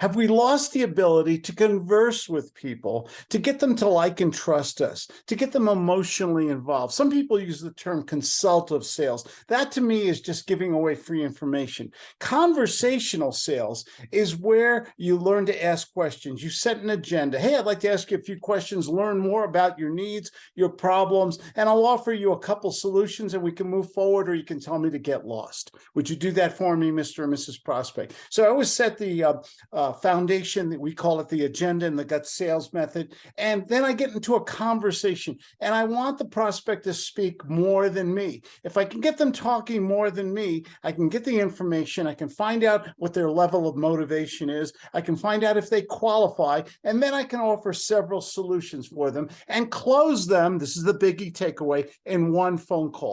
Have we lost the ability to converse with people, to get them to like and trust us, to get them emotionally involved? Some people use the term consultative sales. That to me is just giving away free information. Conversational sales is where you learn to ask questions. You set an agenda. Hey, I'd like to ask you a few questions, learn more about your needs, your problems, and I'll offer you a couple solutions and we can move forward or you can tell me to get lost. Would you do that for me, Mr. and Mrs. Prospect? So I always set the uh, uh, Uh, foundation that we call it the agenda and the gut sales method. And then I get into a conversation and I want the prospect to speak more than me. If I can get them talking more than me, I can get the information. I can find out what their level of motivation is. I can find out if they qualify, and then I can offer several solutions for them and close them. This is the biggie takeaway in one phone call.